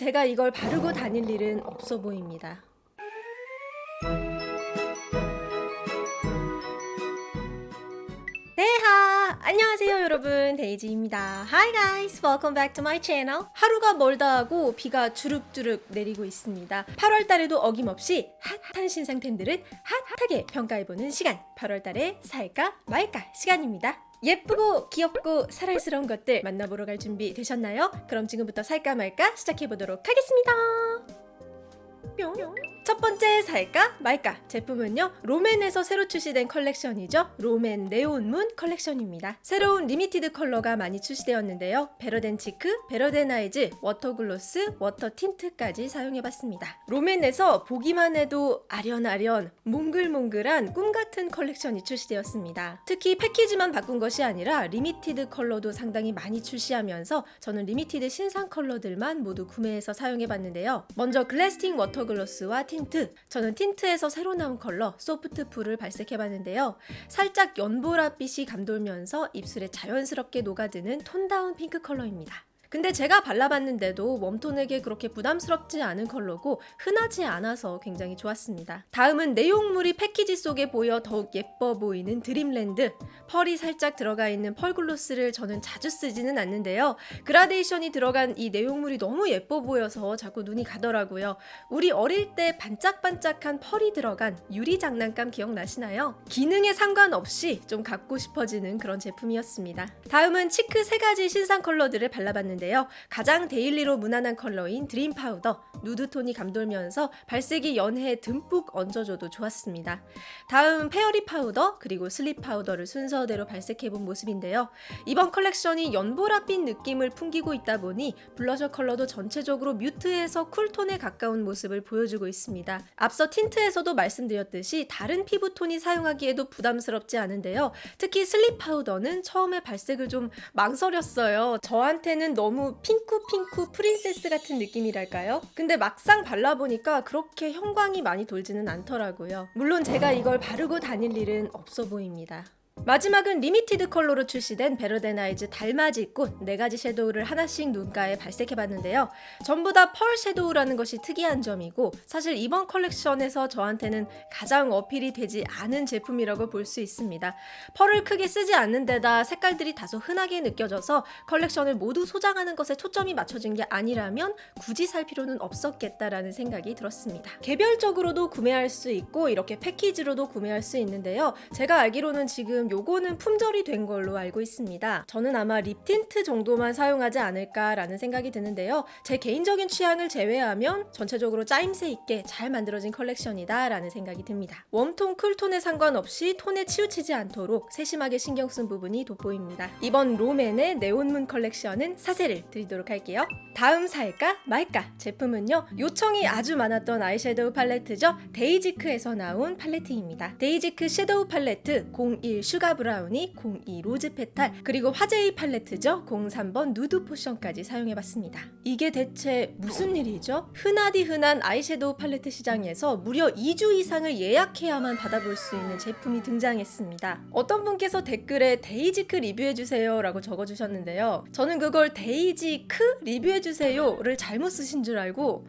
제가 이걸 바르고 다닐 일은 없어 보입니다. 네하! 안녕하세요 여러분 데이지입니다. Hi guys! Welcome back to my channel. 하루가 멀다 하고 비가 주룩주룩 내리고 있습니다. 8월달에도 어김없이 핫한 신상템들을 핫하게 평가해보는 시간 8월달에 살까 말까 시간입니다. 예쁘고 귀엽고 사랑스러운 것들 만나보러 갈 준비 되셨나요? 그럼 지금부터 살까 말까 시작해보도록 하겠습니다. 뿅. 첫 번째 살까 말까? 제품은요 롬앤에서 새로 출시된 컬렉션이죠. 롬앤 네온문 컬렉션입니다. 새로운 limited 컬러가 많이 출시되었는데요. Better Than Cheek, Better Than Eyes, Water Gloss, Water 틴트까지 사용해봤습니다. 롬앤에서 보기만 해도 아련아련 몽글몽글한 꿈같은 컬렉션이 출시되었습니다. 특히 패키지만 바꾼 것이 아니라 limited 컬러도 상당히 많이 출시하면서 저는 limited 신상 컬러들만 모두 구매해서 사용해봤는데요. 먼저 Glasting Water Gloss와 틴트. 저는 틴트에서 새로 나온 컬러 소프트 풀을 발색해봤는데요. 살짝 연보라빛이 감돌면서 입술에 자연스럽게 녹아드는 tone down 핑크 컬러입니다 근데 제가 발라봤는데도 warm tone에게 그렇게 부담스럽지 않은 컬러고 흔하지 않아서 굉장히 좋았습니다. 다음은 내용물이 패키지 속에 보여 더욱 예뻐 보이는 Dreamland 펄이 살짝 들어가 있는 pearl gloss를 저는 자주 쓰지는 않는데요. 그라데이션이 들어간 이 내용물이 너무 예뻐 보여서 자꾸 눈이 가더라고요. 우리 어릴 때 반짝반짝한 펄이 들어간 유리 장난감 기억나시나요? 기능에 상관없이 좀 갖고 싶어지는 그런 제품이었습니다. 다음은 cheek 세 가지 신상 컬러들을 발라봤는데 있는데요. 가장 daily로 무난한 컬러인 Dream Powder, 누드톤이 감돌면서 발색이 연해 듬뿍 얹어줘도 좋았습니다. 다음 Fairy Powder, 그리고 Sleep Powder를 순서대로 발색해본 모습인데요. 이번 컬렉션이 연보라빛 느낌을 풍기고 있다 보니 블러셔 컬러도 전체적으로 mute에서 cool tone에 가까운 모습을 보여주고 있습니다. 앞서 틴트에서도 말씀드렸듯이 다른 피부톤이 사용하기에도 부담스럽지 않은데요. 특히 Sleep Powder는 처음에 발색을 좀 망설였어요. 저한테는 너무 너무 핑크핑크 princess 같은 느낌이랄까요? 근데 막상 발라보니까 그렇게 형광이 많이 돌지는 않더라고요. 물론 제가 이걸 바르고 다닐 일은 없어 보입니다. 마지막은 limited 컬러로 출시된 Better Than Eyes 달맞이 꽃 4가지 섀도우를 하나씩 눈가에 발색해봤는데요. 전부 다 펄 섀도우라는 것이 특이한 점이고 사실 이번 컬렉션에서 저한테는 가장 어필이 되지 않은 제품이라고 볼 수 있습니다. 펄을 크게 쓰지 않는 데다 색깔들이 다소 흔하게 느껴져서 컬렉션을 모두 소장하는 것에 초점이 맞춰진 게 아니라면 굳이 살 필요는 없었겠다라는 생각이 들었습니다. 개별적으로도 구매할 수 있고 이렇게 패키지로도 구매할 수 있는데요. 제가 알기로는 지금 요거는 품절이 된 걸로 알고 있습니다. 저는 아마 립 틴트 정도만 사용하지 않을까라는 생각이 드는데요. 제 개인적인 취향을 제외하면 전체적으로 짜임새 있게 잘 만들어진 컬렉션이다 라는 생각이 듭니다. warm tone, cool tone에 상관없이 톤에 치우치지 않도록 세심하게 신경 쓴 부분이 돋보입니다. 이번 롬앤의 네온문 컬렉션은 사세요를 드리도록 할게요. 다음 살까 말까 제품은요. 요청이 아주 많았던 아이섀도우 팔레트죠. 데이지크에서 나온 팔레트입니다. 데이지크 섀도우 팔레트 01 Sugar Brownie 02 Rose Petal 그리고 화제의 팔레트죠. 03번 Nude Potion까지 사용해봤습니다. 이게 대체 무슨 일이죠? 흔하디 흔한 아이섀도우 팔레트 시장에서 무려 2주 이상을 예약해야만 받아볼 수 있는 제품이 등장했습니다. 어떤 분께서 댓글에 데이지크 리뷰해주세요 라고 적어주셨는데요. 저는 그걸 데이지크 리뷰해주세요를 잘못 쓰신 줄 알고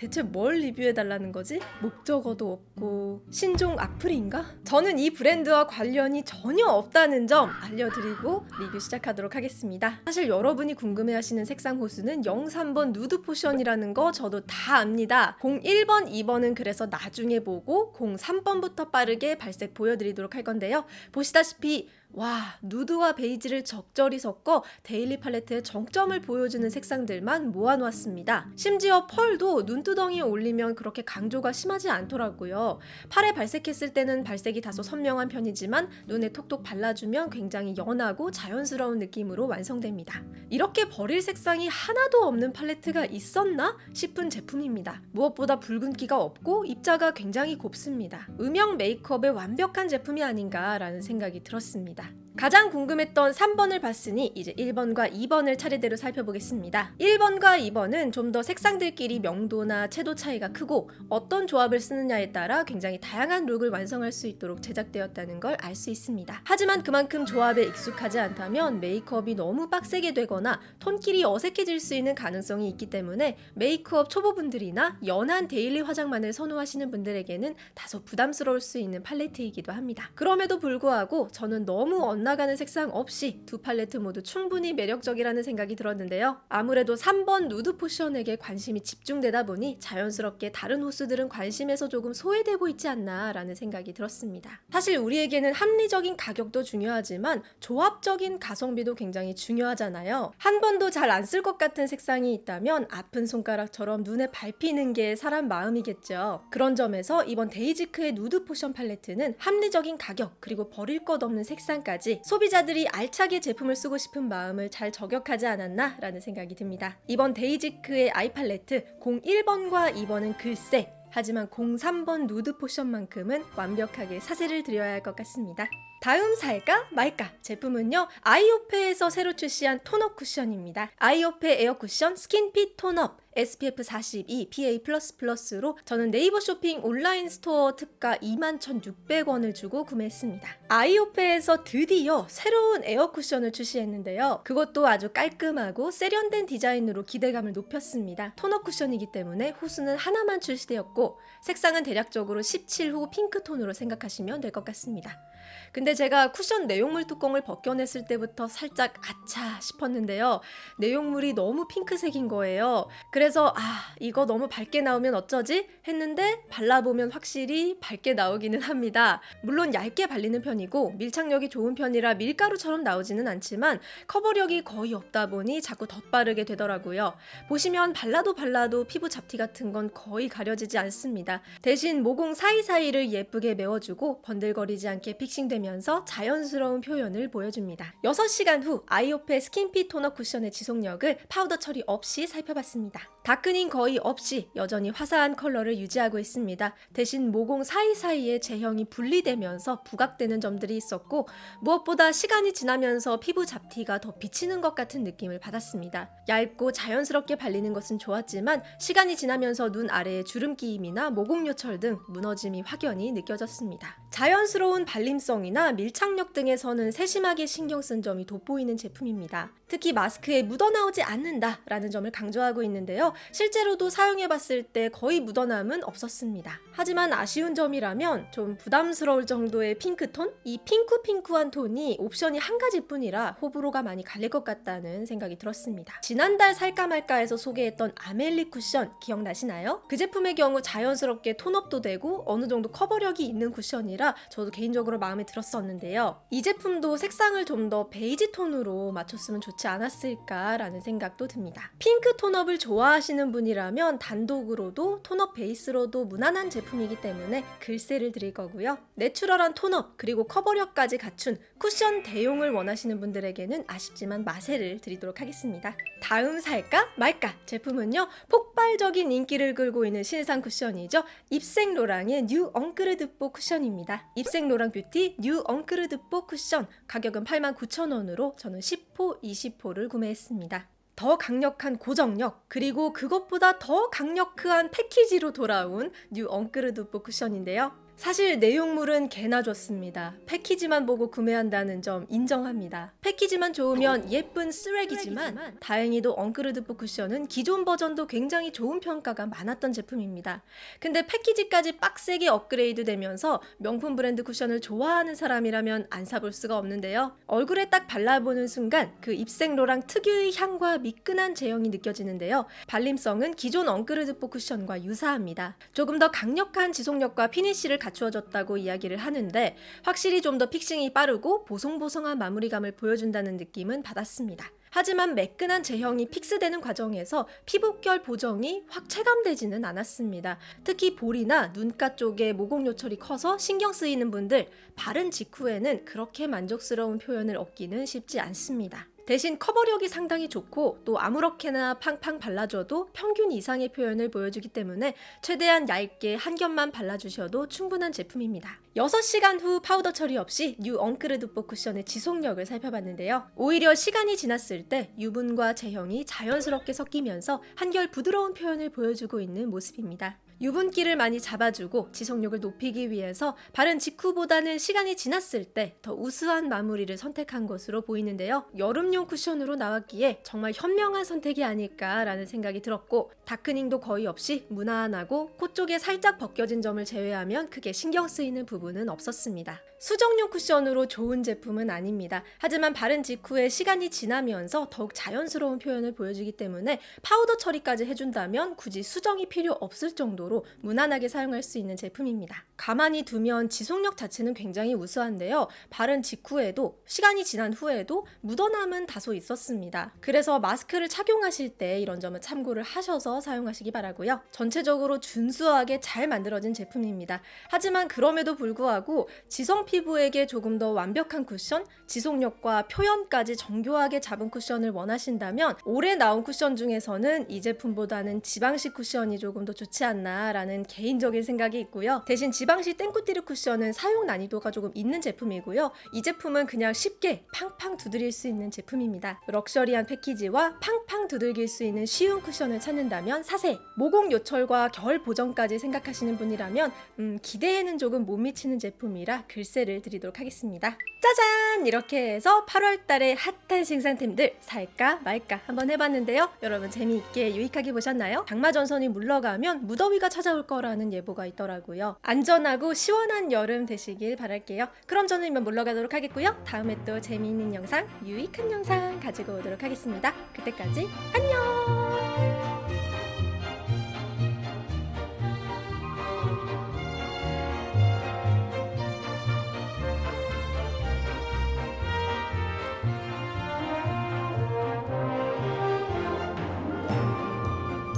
대체 뭘 리뷰해달라는 거지? 목적어도 없고 신종 악플인가? 저는 이 브랜드와 관련이 전혀 없다는 점 알려드리고 리뷰 시작하도록 하겠습니다. 사실 여러분이 궁금해하시는 색상 호수는 03번 Nude Potion이라는 거 저도 다 압니다. 01번, 2번은 그래서 나중에 보고 03번부터 빠르게 발색 보여드리도록 할 건데요. 보시다시피 와 누드와 베이지를 적절히 섞어 daily 팔레트의 정점을 보여주는 색상들만 모아놓았습니다. 심지어 펄도 눈두덩이에 올리면 그렇게 강조가 심하지 않더라고요. 팔에 발색했을 때는 발색이 다소 선명한 편이지만 눈에 톡톡 발라주면 굉장히 연하고 자연스러운 느낌으로 완성됩니다. 이렇게 버릴 색상이 하나도 없는 팔레트가 있었나 싶은 제품입니다. 무엇보다 붉은기가 없고 입자가 굉장히 곱습니다. 음영 메이크업의 완벽한 제품이 아닌가라는 생각이 들었습니다. 가장 궁금했던 3번을 봤으니 이제 1번과 2번을 차례대로 살펴보겠습니다. 1번과 2번은 좀 더 색상들끼리 명도나 채도 차이가 크고 어떤 조합을 쓰느냐에 따라 굉장히 다양한 룩을 완성할 수 있도록 제작되었다는 걸 알 수 있습니다. 하지만 그만큼 조합에 익숙하지 않다면 메이크업이 너무 빡세게 되거나 톤끼리 어색해질 수 있는 가능성이 있기 때문에 메이크업 초보분들이나 연한 daily 화장만을 선호하시는 분들에게는 다소 부담스러울 수 있는 팔레트이기도 합니다. 그럼에도 불구하고 저는 너무 엇나가는 색상 없이 두 팔레트 모두 충분히 매력적이라는 생각이 들었는데요. 아무래도 3번 누드 포션에게 관심이 집중되다 보니 자연스럽게 다른 호수들은 관심에서 조금 소외되고 있지 않나 라는 생각이 들었습니다. 사실 우리에게는 합리적인 가격도 중요하지만 조합적인 가성비도 굉장히 중요하잖아요. 한 번도 잘 안 쓸 것 같은 색상이 있다면 아픈 손가락처럼 눈에 밟히는 게 사람 마음이겠죠. 그런 점에서 이번 데이지크의 누드 포션 팔레트는 합리적인 가격 그리고 버릴 것 없는 색상까 지 소비자들이 알차게 제품을 쓰고 싶은 마음을 잘 저격하지 않았나 라는 생각이 듭니다. 이번 데이지크의 아이 팔레트 01번과 2번은 글쎄 하지만 03번 누드 포션만큼은 완벽하게 사세를 드려야 할 것 같습니다. 다음 살까 말까 제품은요 아이오페에서 새로 출시한 tone-up 쿠션입니다. 아이오페 에어 쿠션 스킨핏 tone-up SPF 42 PA++로 저는 네이버 쇼핑 온라인 스토어 특가 21,600원을 주고 구매했습니다. 아이오페에서 드디어 새로운 에어 쿠션을 출시했는데요. 그것도 아주 깔끔하고 세련된 디자인으로 기대감을 높였습니다. tone-up 쿠션이기 때문에 호수는 하나만 출시되었고 색상은 대략적으로 17호 핑크톤으로 생각하시면 될 것 같습니다. 근데 제가 쿠션 내용물 뚜껑을 벗겨냈을 때부터 살짝 아차 싶었는데요. 내용물이 너무 핑크색인 거예요. 그래서 아 이거 너무 밝게 나오면 어쩌지 했는데 발라보면 확실히 밝게 나오기는 합니다. 물론 얇게 발리는 편이고 밀착력이 좋은 편이라 밀가루처럼 나오지는 않지만 커버력이 거의 없다 보니 자꾸 덧바르게 되더라고요. 보시면 발라도 발라도 피부 잡티 같은 건 거의 가려지지 않습니다. 대신 모공 사이사이를 예쁘게 메워주고 번들거리지 않게 fixing되면서 자연스러운 표현을 보여줍니다. 6시간 후 아이오페 스킨핏 tone-up 쿠션의 지속력을 파우더 처리 없이 살펴봤습니다. darkening 거의 없이 여전히 화사한 컬러를 유지하고 있습니다. 대신 모공 사이사이에 제형이 분리되면서 부각되는 점들이 있었고 무엇보다 시간이 지나면서 피부 잡티가 더 비치는 것 같은 느낌을 받았습니다. 얇고 자연스럽게 발리는 것은 좋았지만 시간이 지나면서 눈 아래의 주름 끼임이나 모공 요철 등 무너짐이 확연히 느껴졌습니다. 자연스러운 발림 성이나 밀착력 등에서는 세심하게 신경 쓴 점이 돋보이는 제품입니다. 특히 마스크에 묻어나오지 않는다 라는 점을 강조하고 있는데요. 실제로도 사용해봤을 때 거의 묻어남은 없었습니다. 하지만 아쉬운 점이라면 좀 부담스러울 정도의 핑크톤? 이 핑크핑크한 톤이 옵션이 한 가지 뿐이라 호불호가 많이 갈릴 것 같다는 생각이 들었습니다. 지난달 살까 말까에서 소개했던 아멜리 쿠션 기억나시나요? 그 제품의 경우 자연스럽게 tone-up도 되고 어느 정도 커버력이 있는 쿠션이라 저도 개인적으로 마음에 들었었는데요. 이 제품도 색상을 좀 더 베이지 톤으로 맞췄으면 좋지 않았을까라는 생각도 듭니다. 핑크 tone-up을 좋아하시는 분이라면 단독으로도 tone-up 베이스로도 무난한 제품이기 때문에 글쎄를 드릴 거고요. 내추럴한 tone-up 그리고 커버력까지 갖춘 쿠션 대용을 원하시는 분들에게는 아쉽지만 마세를 드리도록 하겠습니다. 다음 살까 말까 제품은요 폭발적인 인기를 끌고 있는 신상 쿠션이죠. 입생 로랑의 뉴 엉크르드뽀 쿠션입니다. 입생 로랑 뷰티 뉴 엉크르드뽀 쿠션 가격은 89,000원으로 저는 10호, 20 호를 구매했습니다. 더 강력한 고정력 그리고 그것보다 더 강력한 패키지로 돌아온 뉴 엉크르드뽀 쿠션인데요. 사실 내용물은 개나 좋습니다. 패키지만 보고 구매한다는 점 인정합니다. 패키지만 좋으면 예쁜 쓰레기지만 다행히도 엉크르드뽀 쿠션은 기존 버전도 굉장히 좋은 평가가 많았던 제품입니다. 근데 패키지까지 빡세게 업그레이드 되면서 명품 브랜드 쿠션을 좋아하는 사람이라면 안 사볼 수가 없는데요. 얼굴에 딱 발라보는 순간 그 입생로랑 특유의 향과 미끈한 제형이 느껴지는데요. 발림성은 기존 엉크르드뽀 쿠션과 유사합니다. 조금 더 강력한 지속력과 finish를 갖 추어졌다고 이야기를 하는데 확실히 좀 더 fixing이 빠르고 보송보송한 마무리감을 보여준다는 느낌은 받았습니다. 하지만 매끈한 제형이 fix되는 과정에서 피부결 보정이 확 체감되지는 않았습니다. 특히 볼이나 눈가 쪽에 모공 요철이 커서 신경 쓰이는 분들 바른 직후에는 그렇게 만족스러운 표현을 얻기는 쉽지 않습니다. 대신 커버력이 상당히 좋고 또 아무렇게나 팡팡 발라줘도 평균 이상의 표현을 보여주기 때문에 최대한 얇게 한 겹만 발라주셔도 충분한 제품입니다. 6시간 후 파우더 처리 없이 뉴 엉크르드 뽀 쿠션의 지속력을 살펴봤는데요. 오히려 시간이 지났을 때 유분과 제형이 자연스럽게 섞이면서 한결 부드러운 표현을 보여주고 있는 모습입니다. 유분기를 많이 잡아주고 지속력을 높이기 위해서 바른 직후보다는 시간이 지났을 때 더 우수한 마무리를 선택한 것으로 보이는데요. 여름용 쿠션으로 나왔기에 정말 현명한 선택이 아닐까라는 생각이 들었고 darkening도 거의 없이 무난하고 코 쪽에 살짝 벗겨진 점을 제외하면 크게 신경 쓰이는 부분은 없었습니다. 수정용 쿠션으로 좋은 제품은 아닙니다. 하지만 바른 직후에 시간이 지나면서 더욱 자연스러운 표현을 보여주기 때문에 파우더 처리까지 해준다면 굳이 수정이 필요 없을 정도로 무난하게 사용할 수 있는 제품입니다. 가만히 두면 지속력 자체는 굉장히 우수한데요. 바른 직후에도 시간이 지난 후에도 묻어남은 다소 있었습니다. 그래서 마스크를 착용하실 때 이런 점을 참고를 하셔서 사용하시기 바라고요. 전체적으로 준수하게 잘 만들어진 제품입니다. 하지만 그럼에도 불구하고 지성 피부에게 조금 더 완벽한 쿠션, 지속력과 표현까지 정교하게 잡은 쿠션을 원하신다면 올해 나온 쿠션 중에서는 이 제품보다는 지방식 쿠션이 조금 더 좋지 않나 라는 개인적인 생각이 있고요. 대신 지방식 땡꾸띠르 쿠션은 사용 난이도가 조금 있는 제품이고요. 이 제품은 그냥 쉽게 팡팡 두드릴 수 있는 제품입니다. 럭셔리한 패키지와 팡팡 두들길 수 있는 쉬운 쿠션을 찾는다면 사세, 모공 요철과 결 보정까지 생각하시는 분이라면 음, 기대에는 조금 못 미치는 제품이라 글쎄를 드리도록 하겠습니다. 짜잔! 이렇게 해서 8월 달에 핫한 신상템들 살까 말까 한번 해봤는데요. 여러분 재미있게 유익하게 보셨나요? 장마 전선이 물러가면 무더위가 찾아올 거라는 예보가 있더라고요. 안전하고 시원한 여름 되시길 바랄게요. 그럼 저는 이만 물러가도록 하겠고요. 다음에 또 재미있는 영상, 유익한 영상 가지고 오도록 하겠습니다. 그때까지 안녕!